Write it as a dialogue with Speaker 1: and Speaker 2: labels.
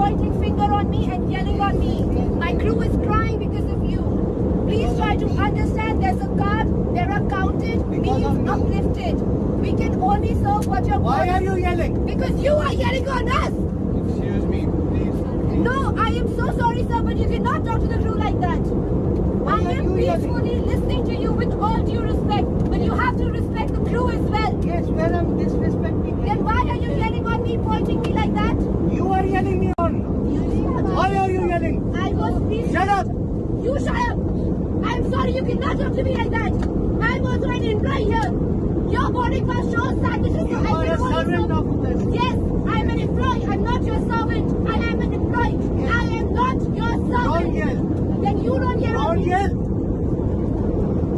Speaker 1: pointing finger on me and yelling on me. My crew is crying because of you. Please try to understand there's a card, there are counted, means uplifted. We can only serve what you're
Speaker 2: Why are you yelling?
Speaker 1: Because you are yelling on us.
Speaker 2: Excuse me, please.
Speaker 1: No, I am so sorry, sir, but you cannot talk to the crew like that. I am peacefully listening to you with all due respect, but you have to respect the crew as well.
Speaker 2: Yes, where I'm disrespecting
Speaker 1: Then why are you yelling on me, pointing me like that?
Speaker 2: you. You are yelling me on. Why are you yelling?
Speaker 1: I was peaceful.
Speaker 2: Shut up.
Speaker 1: You shut up. I'm sorry, you cannot talk to me like that.